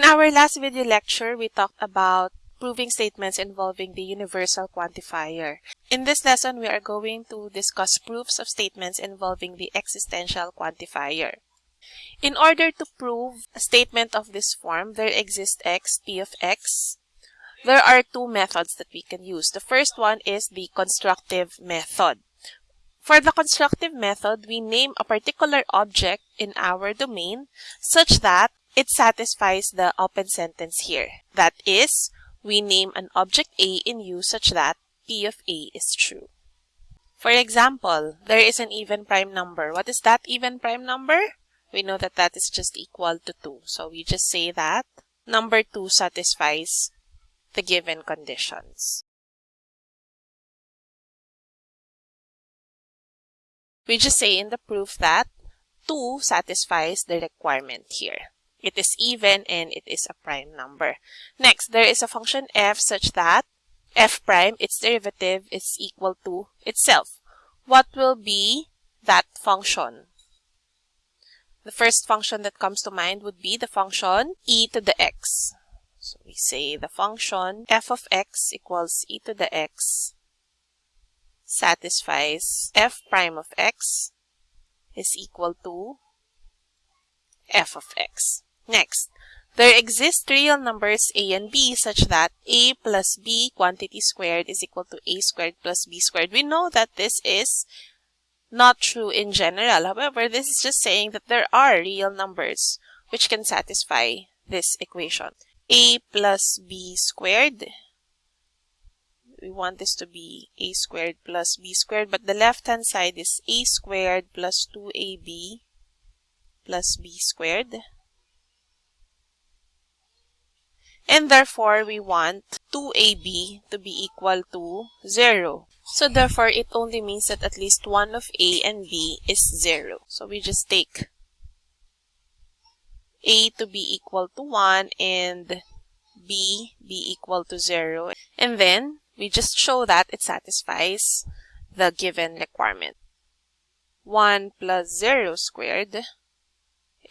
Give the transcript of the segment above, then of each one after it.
In our last video lecture, we talked about proving statements involving the universal quantifier. In this lesson, we are going to discuss proofs of statements involving the existential quantifier. In order to prove a statement of this form, there exists x, p of x. There are two methods that we can use. The first one is the constructive method. For the constructive method, we name a particular object in our domain such that it satisfies the open sentence here. That is, we name an object A in U such that P of A is true. For example, there is an even prime number. What is that even prime number? We know that that is just equal to 2. So we just say that number 2 satisfies the given conditions. We just say in the proof that 2 satisfies the requirement here. It is even and it is a prime number. Next, there is a function f such that f prime, its derivative, is equal to itself. What will be that function? The first function that comes to mind would be the function e to the x. So we say the function f of x equals e to the x satisfies f prime of x is equal to f of x. Next, there exist real numbers a and b such that a plus b quantity squared is equal to a squared plus b squared. We know that this is not true in general. However, this is just saying that there are real numbers which can satisfy this equation. a plus b squared. We want this to be a squared plus b squared, but the left-hand side is a squared plus 2ab plus b squared. And therefore we want 2ab to be equal to 0. So therefore, it only means that at least one of a and b is 0. So we just take a to be equal to 1 and b be equal to 0. And then we just show that it satisfies the given requirement. 1 plus 0 squared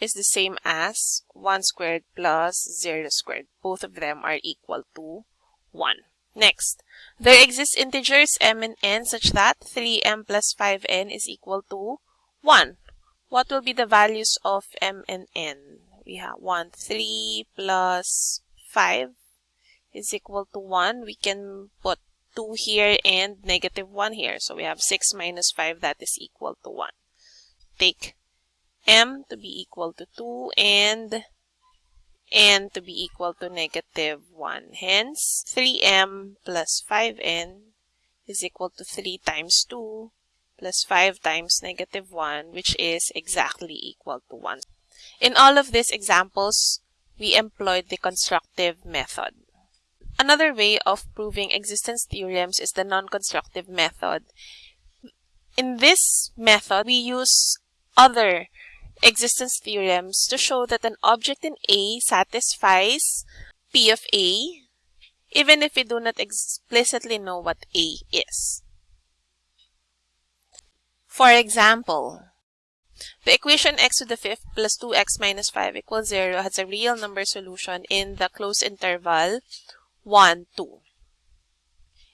is the same as 1 squared plus 0 squared. Both of them are equal to 1. Next, there exist integers m and n such that 3m plus 5n is equal to 1. What will be the values of m and n? We have 1, 3 plus 5 is equal to 1. We can put 2 here and negative 1 here. So we have 6 minus 5 that is equal to 1. Take m to be equal to 2 and n to be equal to negative 1. Hence, 3m plus 5n is equal to 3 times 2 plus 5 times negative 1, which is exactly equal to 1. In all of these examples, we employed the constructive method. Another way of proving existence theorems is the non-constructive method. In this method, we use other existence theorems to show that an object in A satisfies P of A even if we do not explicitly know what A is. For example, the equation x to the fifth plus 2x minus 5 equals 0 has a real number solution in the closed interval 1, 2.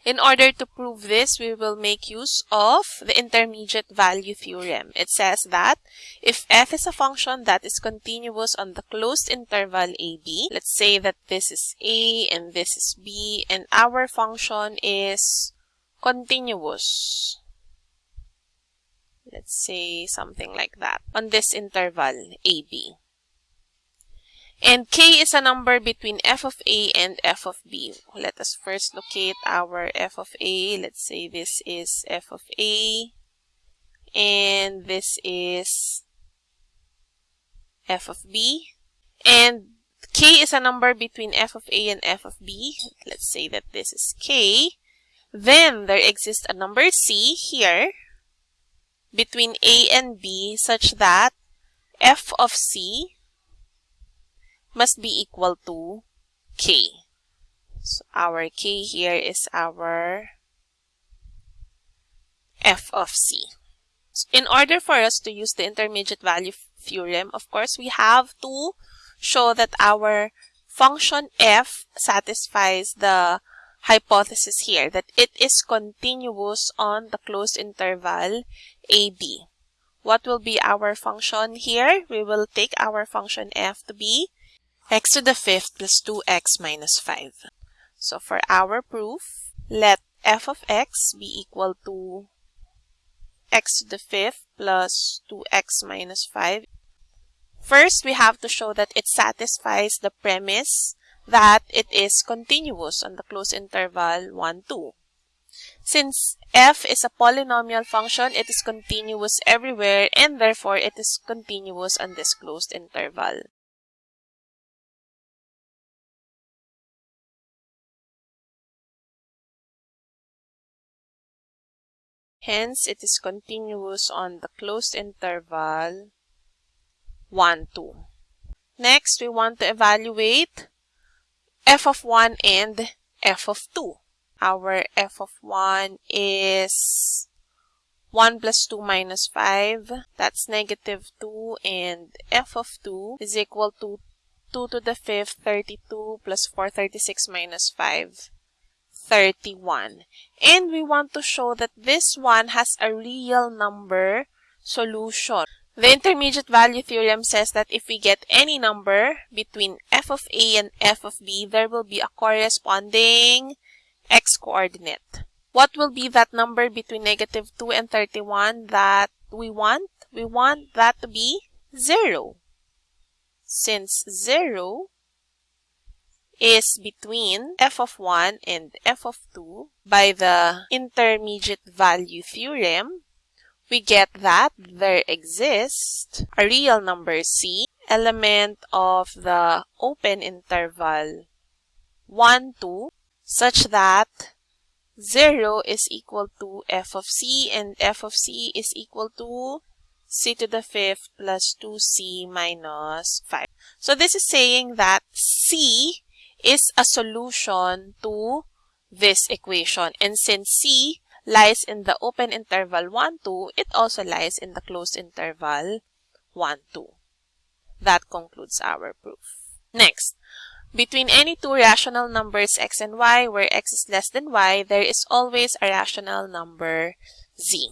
In order to prove this, we will make use of the intermediate value theorem. It says that if f is a function that is continuous on the closed interval ab, let's say that this is a and this is b, and our function is continuous. Let's say something like that on this interval ab. And k is a number between f of a and f of b. Let us first locate our f of a. Let's say this is f of a. And this is f of b. And k is a number between f of a and f of b. Let's say that this is k. Then there exists a number c here between a and b such that f of c must be equal to k. So our k here is our f of c. So in order for us to use the intermediate value theorem, of course, we have to show that our function f satisfies the hypothesis here that it is continuous on the closed interval ab. What will be our function here? We will take our function f to be x to the fifth plus 2x minus 5. So for our proof, let f of x be equal to x to the fifth plus 2x minus 5. First, we have to show that it satisfies the premise that it is continuous on the closed interval 1, 2. Since f is a polynomial function, it is continuous everywhere and therefore it is continuous on this closed interval. Hence, it is continuous on the closed interval 1, 2. Next, we want to evaluate f of 1 and f of 2. Our f of 1 is 1 plus 2 minus 5. That's negative 2. And f of 2 is equal to 2 to the 5th, 32 plus 4, 36 minus 5. 31. And we want to show that this one has a real number solution. The intermediate value theorem says that if we get any number between f of a and f of b, there will be a corresponding x coordinate. What will be that number between negative 2 and 31 that we want? We want that to be 0. Since 0 is between f of 1 and f of 2 by the intermediate value theorem, we get that there exists a real number c, element of the open interval 1, 2, such that 0 is equal to f of c and f of c is equal to c to the fifth plus 2c minus 5. So this is saying that c is a solution to this equation. And since C lies in the open interval 1, 2, it also lies in the closed interval 1, 2. That concludes our proof. Next, between any two rational numbers x and y where x is less than y, there is always a rational number z.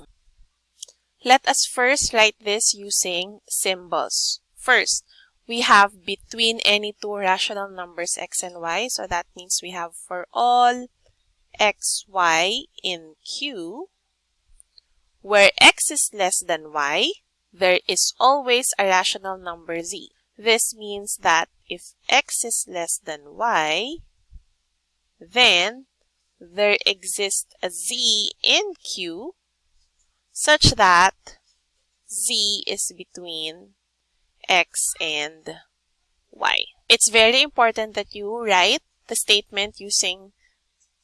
Let us first write this using symbols. First, we have between any two rational numbers x and y. So that means we have for all x, y in Q, where x is less than y, there is always a rational number z. This means that if x is less than y, then there exists a z in Q such that z is between x and y. It's very important that you write the statement using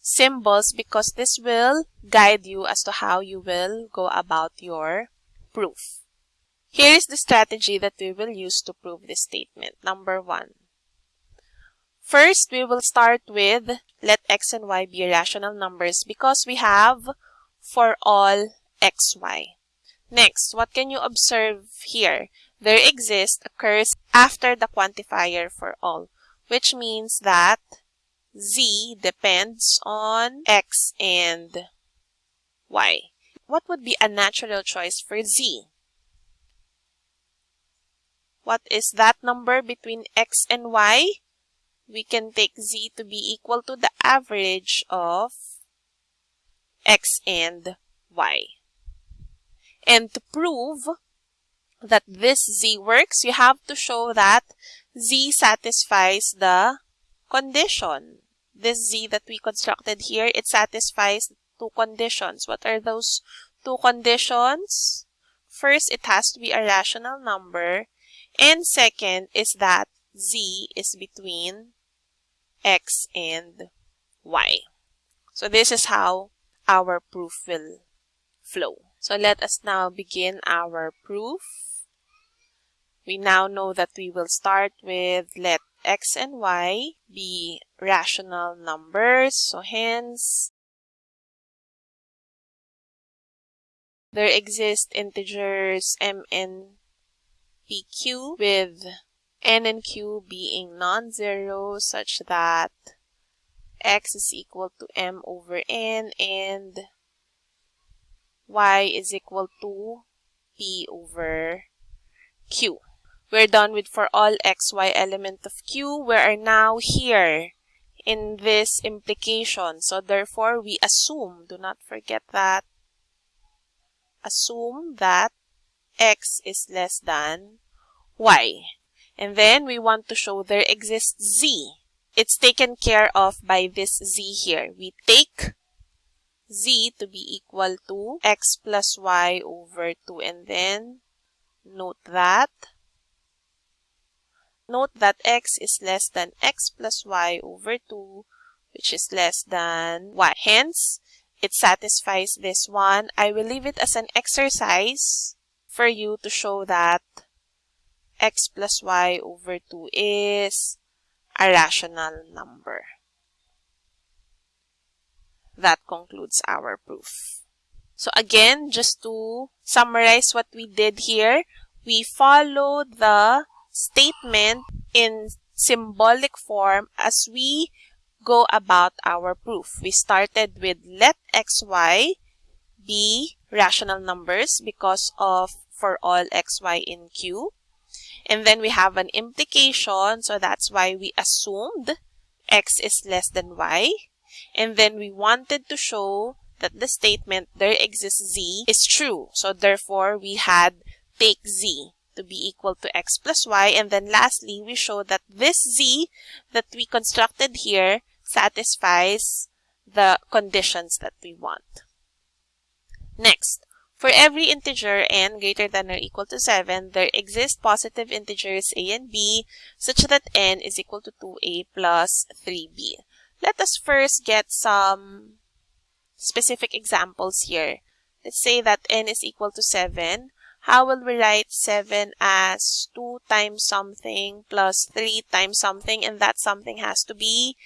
symbols because this will guide you as to how you will go about your proof. Here is the strategy that we will use to prove this statement. Number one. First, we will start with let x and y be rational numbers because we have for all xy. Next, what can you observe here? There exists a curse after the quantifier for all, which means that z depends on x and y. What would be a natural choice for z? What is that number between x and y? We can take z to be equal to the average of x and y. And to prove that this z works, you have to show that z satisfies the condition. This z that we constructed here, it satisfies two conditions. What are those two conditions? First, it has to be a rational number. And second is that z is between x and y. So this is how our proof will flow. So let us now begin our proof. We now know that we will start with let x and y be rational numbers. So hence, there exist integers m and with n and q being non-zero such that x is equal to m over n and y is equal to p over q. We're done with for all xy element of q. We are now here in this implication. So therefore, we assume, do not forget that, assume that x is less than y. And then we want to show there exists z. It's taken care of by this z here. We take z to be equal to x plus y over 2 and then note that note that x is less than x plus y over 2 which is less than y. Hence, it satisfies this one. I will leave it as an exercise for you to show that x plus y over 2 is a rational number. That concludes our proof. So again, just to summarize what we did here, we followed the statement in symbolic form as we go about our proof. We started with let xy be rational numbers because of for all xy in Q. And then we have an implication, so that's why we assumed x is less than y. And then we wanted to show that the statement there exists z is true. So therefore, we had take z to be equal to x plus y. And then lastly, we show that this z that we constructed here satisfies the conditions that we want. Next, for every integer n greater than or equal to 7, there exist positive integers a and b such that n is equal to 2a plus 3b. Let us first get some specific examples here. Let's say that n is equal to 7. How will we write 7 as 2 times something plus 3 times something and that something has to be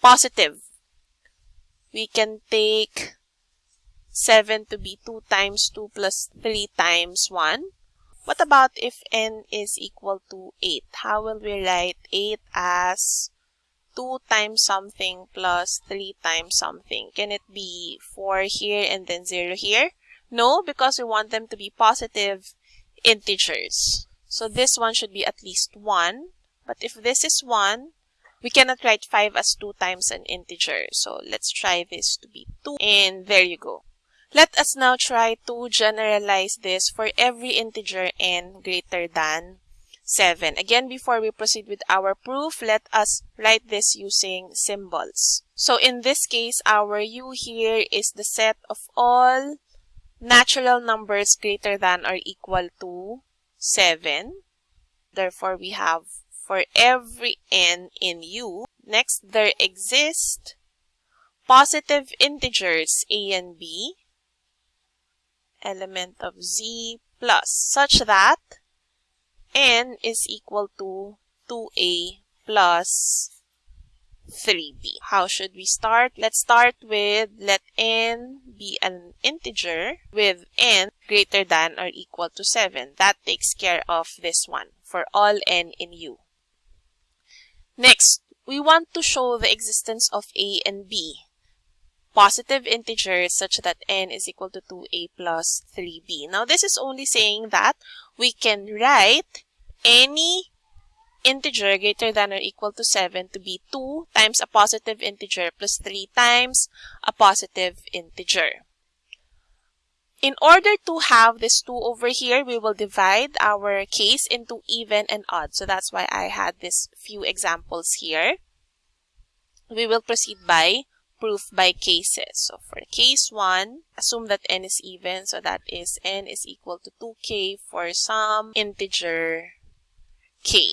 positive? We can take 7 to be 2 times 2 plus 3 times 1. What about if n is equal to 8? How will we write 8 as 2 times something plus 3 times something? Can it be 4 here and then 0 here? No, because we want them to be positive integers. So this one should be at least 1. But if this is 1, we cannot write 5 as 2 times an integer. So let's try this to be 2. And there you go. Let us now try to generalize this for every integer n greater than 7. Again, before we proceed with our proof, let us write this using symbols. So in this case, our u here is the set of all natural numbers greater than or equal to 7. Therefore, we have for every n in u. Next, there exist positive integers a and b element of z plus such that n is equal to 2a plus 3b. How should we start? Let's start with let n be an integer with n greater than or equal to 7. That takes care of this one for all n in u. Next, we want to show the existence of a and b positive integers such that n is equal to 2a plus 3b. Now, this is only saying that we can write any integer greater than or equal to 7 to be 2 times a positive integer plus 3 times a positive integer. In order to have this 2 over here, we will divide our case into even and odd. So that's why I had this few examples here. We will proceed by proof by cases. So for case 1, assume that n is even. So that is n is equal to 2k for some integer k.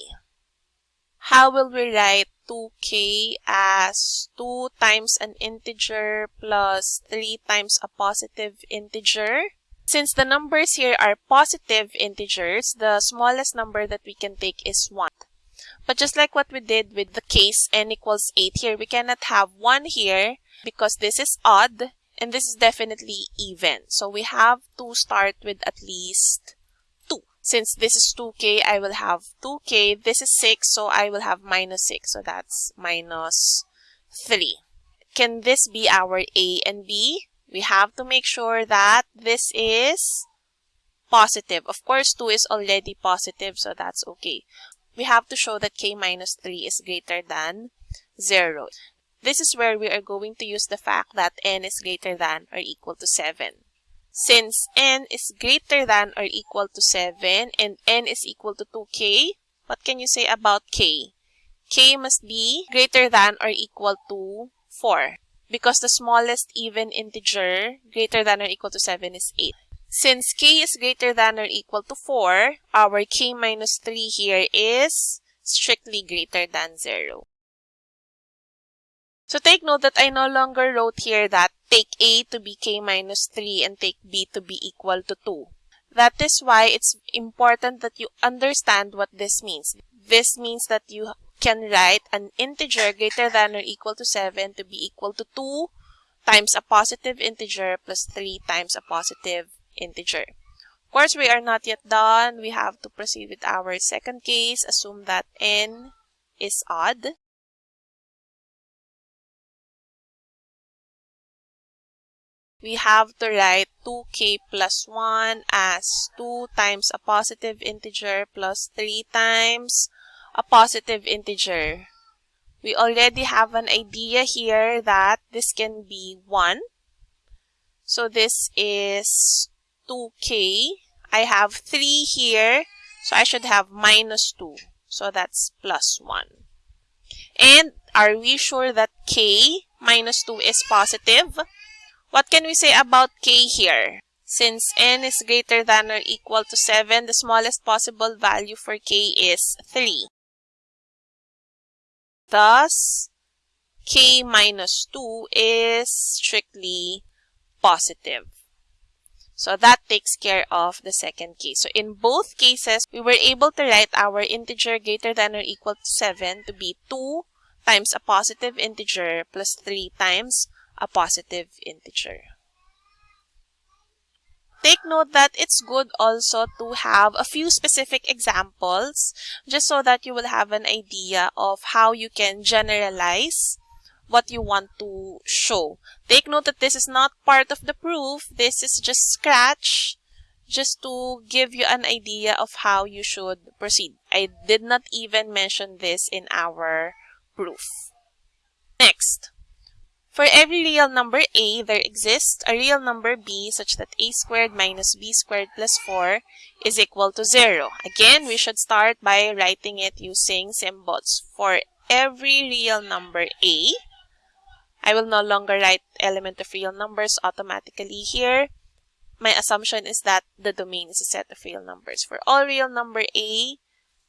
How will we write 2k as 2 times an integer plus 3 times a positive integer? Since the numbers here are positive integers, the smallest number that we can take is 1. But just like what we did with the case n equals 8 here, we cannot have 1 here because this is odd and this is definitely even. So we have to start with at least 2. Since this is 2k, I will have 2k. This is 6, so I will have minus 6. So that's minus 3. Can this be our a and b? We have to make sure that this is positive. Of course, 2 is already positive, so that's okay. We have to show that k minus 3 is greater than 0. This is where we are going to use the fact that n is greater than or equal to 7. Since n is greater than or equal to 7 and n is equal to 2k, what can you say about k? k must be greater than or equal to 4 because the smallest even integer greater than or equal to 7 is 8. Since k is greater than or equal to 4, our k minus 3 here is strictly greater than 0. So take note that I no longer wrote here that take A to be K minus 3 and take B to be equal to 2. That is why it's important that you understand what this means. This means that you can write an integer greater than or equal to 7 to be equal to 2 times a positive integer plus 3 times a positive integer. Of course, we are not yet done. We have to proceed with our second case. Assume that n is odd. We have to write 2k plus 1 as 2 times a positive integer plus 3 times a positive integer. We already have an idea here that this can be 1. So this is 2k. I have 3 here, so I should have minus 2. So that's plus 1. And are we sure that k minus 2 is positive? What can we say about k here? Since n is greater than or equal to 7, the smallest possible value for k is 3. Thus, k minus 2 is strictly positive. So that takes care of the second case. So in both cases, we were able to write our integer greater than or equal to 7 to be 2 times a positive integer plus 3 times a positive integer. Take note that it's good also to have a few specific examples just so that you will have an idea of how you can generalize what you want to show. Take note that this is not part of the proof. This is just scratch just to give you an idea of how you should proceed. I did not even mention this in our proof. For every real number a, there exists a real number b such that a squared minus b squared plus 4 is equal to 0. Again, we should start by writing it using symbols. For every real number a, I will no longer write element of real numbers automatically here. My assumption is that the domain is a set of real numbers. For all real number a,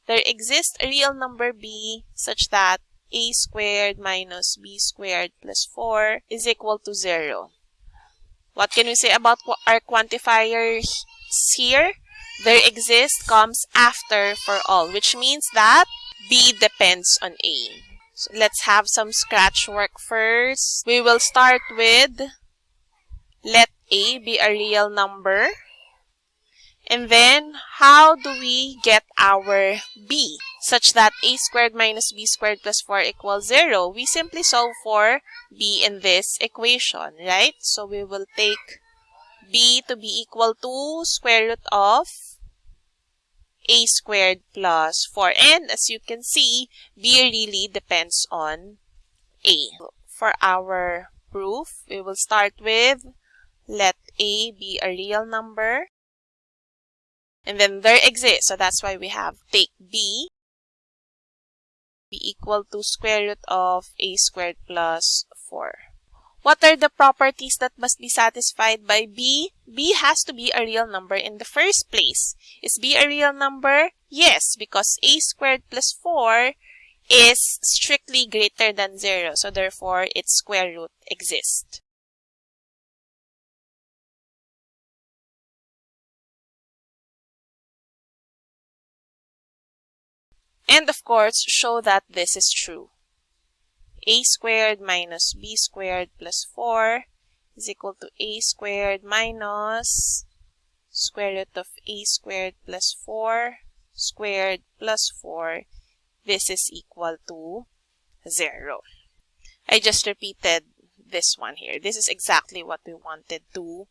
there exists a real number b such that a squared minus b squared plus 4 is equal to 0. What can we say about our quantifiers here? There exists comes after for all, which means that b depends on a. So let's have some scratch work first. We will start with let a be a real number. And then, how do we get our b? Such that a squared minus b squared plus 4 equals 0. We simply solve for b in this equation, right? So we will take b to be equal to square root of a squared plus 4. And as you can see, b really depends on a. For our proof, we will start with let a be a real number and then there exists, so that's why we have take b be equal to square root of a squared plus 4. What are the properties that must be satisfied by b? b has to be a real number in the first place. Is b a real number? Yes, because a squared plus 4 is strictly greater than 0. So therefore, its square root exists. And of course, show that this is true. a squared minus b squared plus 4 is equal to a squared minus square root of a squared plus 4 squared plus 4, this is equal to 0. I just repeated this one here. This is exactly what we wanted to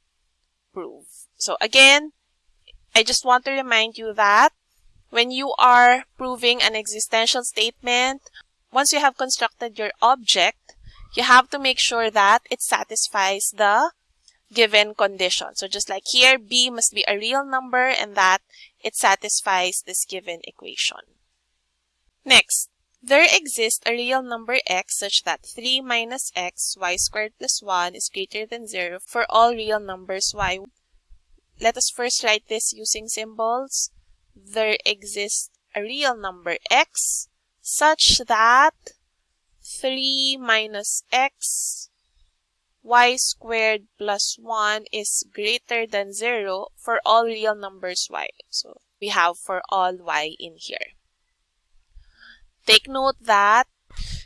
prove. So again, I just want to remind you that when you are proving an existential statement, once you have constructed your object, you have to make sure that it satisfies the given condition. So just like here, b must be a real number and that it satisfies this given equation. Next, there exists a real number x such that 3 minus x y squared plus 1 is greater than 0 for all real numbers y. Let us first write this using symbols. There exists a real number x such that 3 minus x y squared plus 1 is greater than 0 for all real numbers y. So we have for all y in here. Take note that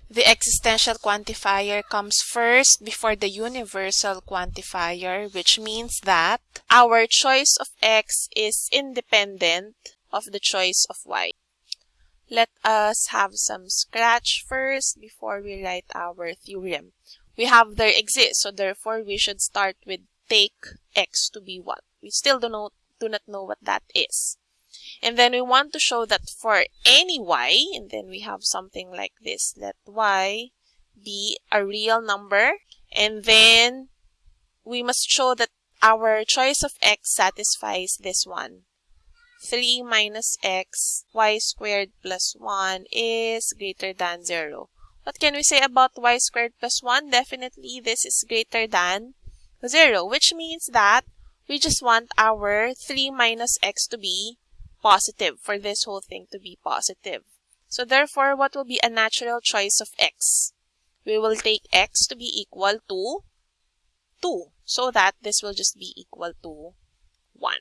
the existential quantifier comes first before the universal quantifier, which means that our choice of x is independent of the choice of y. Let us have some scratch first before we write our theorem we have there exists. So therefore, we should start with take x to be 1. We still do not, do not know what that is. And then we want to show that for any y, and then we have something like this. Let y be a real number. And then we must show that our choice of x satisfies this one. 3 minus x, y squared plus 1 is greater than 0. What can we say about y squared plus 1? Definitely this is greater than 0, which means that we just want our 3 minus x to be positive, for this whole thing to be positive. So therefore, what will be a natural choice of x? We will take x to be equal to 2, so that this will just be equal to 1.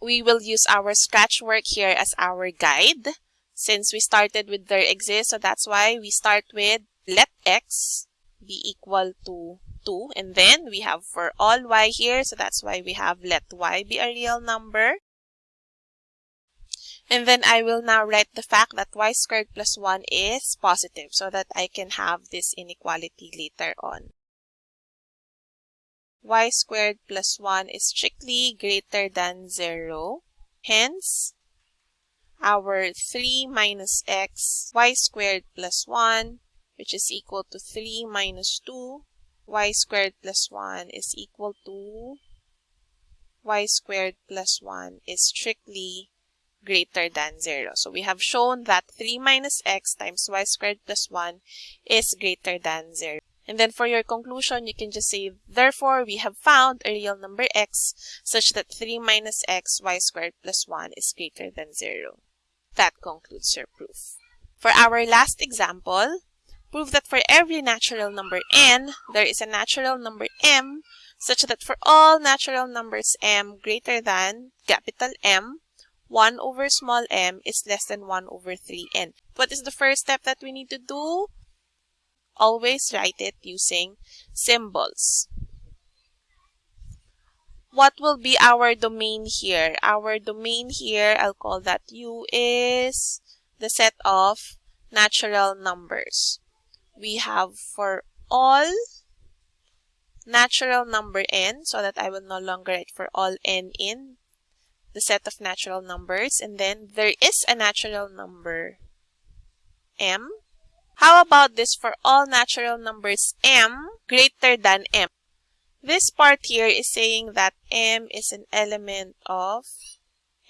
We will use our scratch work here as our guide since we started with there exists. So that's why we start with let x be equal to 2. And then we have for all y here. So that's why we have let y be a real number. And then I will now write the fact that y squared plus 1 is positive so that I can have this inequality later on. Y squared plus 1 is strictly greater than 0. Hence, our 3 minus x y squared plus 1 which is equal to 3 minus 2 y squared plus 1 is equal to y squared plus 1 is strictly greater than 0. So we have shown that 3 minus x times y squared plus 1 is greater than 0. And then for your conclusion, you can just say, therefore, we have found a real number x such that 3 minus x y squared plus 1 is greater than 0. That concludes your proof. For our last example, prove that for every natural number n, there is a natural number m such that for all natural numbers m greater than capital M, 1 over small m is less than 1 over 3n. What is the first step that we need to do? Always write it using symbols what will be our domain here? Our domain here, I'll call that U, is the set of natural numbers. We have for all natural number n, so that I will no longer write for all n in the set of natural numbers. And then there is a natural number m. How about this for all natural numbers m greater than m? This part here is saying that m is an element of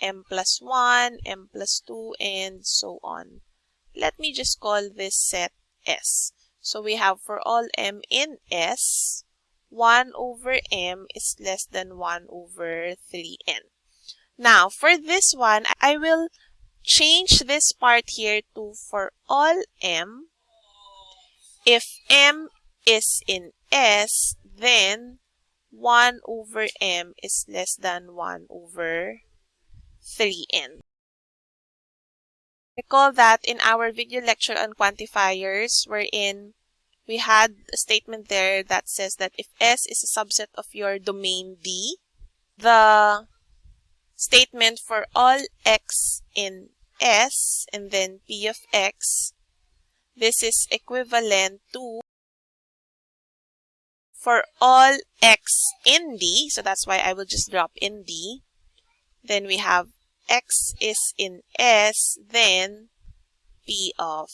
m plus 1, m plus 2, and so on. Let me just call this set S. So we have for all m in S, 1 over m is less than 1 over 3n. Now, for this one, I will change this part here to for all m. If m is in S, then 1 over m is less than 1 over 3n. Recall that in our video lecture on quantifiers, wherein we had a statement there that says that if S is a subset of your domain D, the statement for all x in S and then P of x, this is equivalent to for all x in D, so that's why I will just drop in D. Then we have x is in S, then P of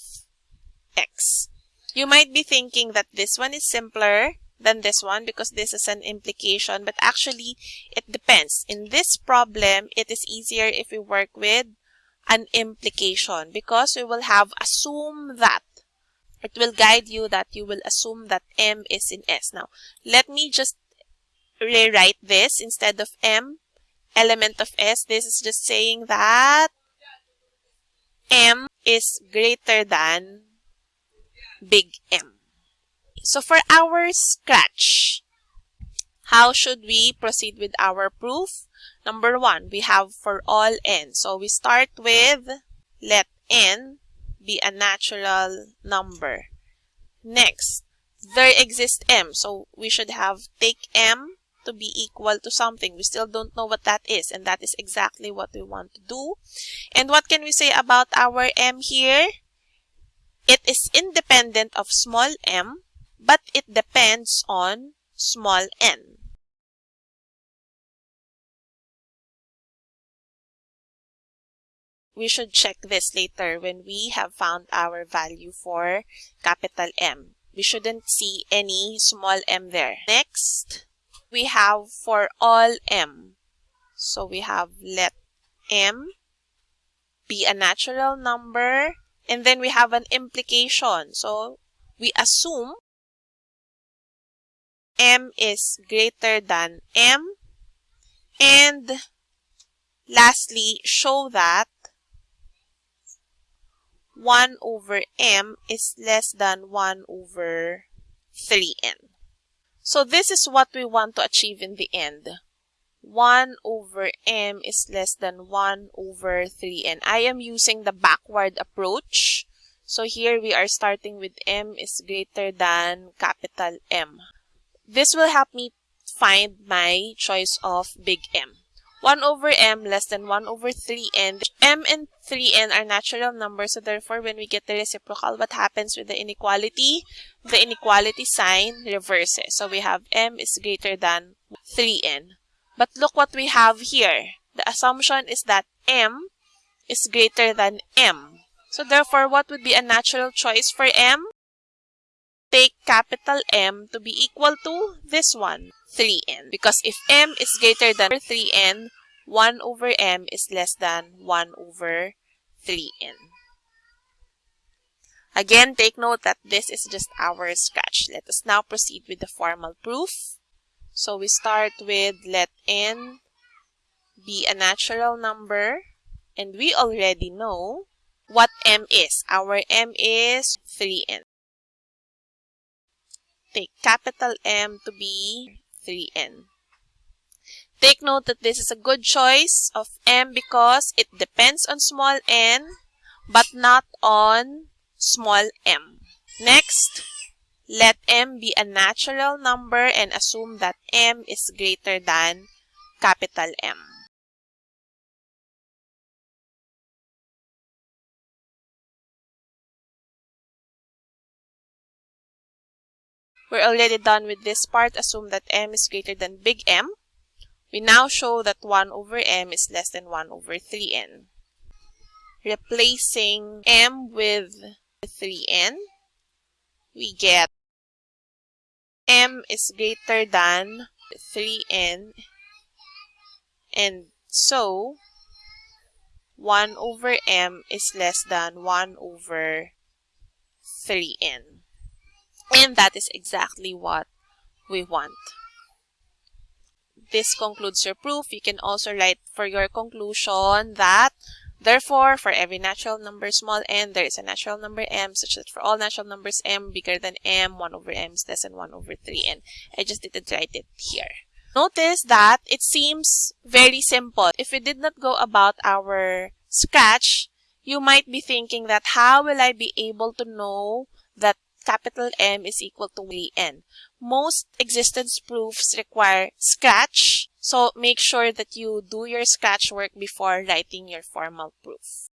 x. You might be thinking that this one is simpler than this one because this is an implication, but actually it depends. In this problem, it is easier if we work with an implication because we will have assume that. It will guide you that you will assume that M is in S. Now, let me just rewrite this instead of M, element of S. This is just saying that M is greater than big M. So for our scratch, how should we proceed with our proof? Number one, we have for all n. So we start with let n be a natural number. Next, there exists m. So we should have take m to be equal to something. We still don't know what that is. And that is exactly what we want to do. And what can we say about our m here? It is independent of small m but it depends on small n. We should check this later when we have found our value for capital M. We shouldn't see any small m there. Next, we have for all m. So we have let m be a natural number and then we have an implication. So we assume m is greater than m. And lastly, show that 1 over m is less than 1 over 3n. So this is what we want to achieve in the end. 1 over m is less than 1 over 3n. I am using the backward approach. So here we are starting with m is greater than capital M. This will help me find my choice of big M. 1 over m less than 1 over 3n. m and 3n are natural numbers, so therefore when we get the reciprocal, what happens with the inequality? The inequality sign reverses. So we have m is greater than 3n. But look what we have here. The assumption is that m is greater than m. So therefore, what would be a natural choice for m? take capital M to be equal to this one, 3n. Because if m is greater than 3n, 1 over m is less than 1 over 3n. Again, take note that this is just our scratch. Let us now proceed with the formal proof. So we start with let n be a natural number. And we already know what m is. Our m is 3n take capital M to be 3n. Take note that this is a good choice of m because it depends on small n but not on small m. Next, let m be a natural number and assume that m is greater than capital M. We're already done with this part. Assume that m is greater than big M. We now show that 1 over m is less than 1 over 3n. Replacing m with 3n, we get m is greater than 3n and so 1 over m is less than 1 over 3n. And that is exactly what we want. This concludes your proof. You can also write for your conclusion that Therefore, for every natural number small n, there is a natural number m, such that for all natural numbers m bigger than m, 1 over m is less than 1 over 3n. I just didn't write it here. Notice that it seems very simple. If we did not go about our scratch, you might be thinking that how will I be able to know that capital M is equal to n. Most existence proofs require scratch. So make sure that you do your scratch work before writing your formal proof.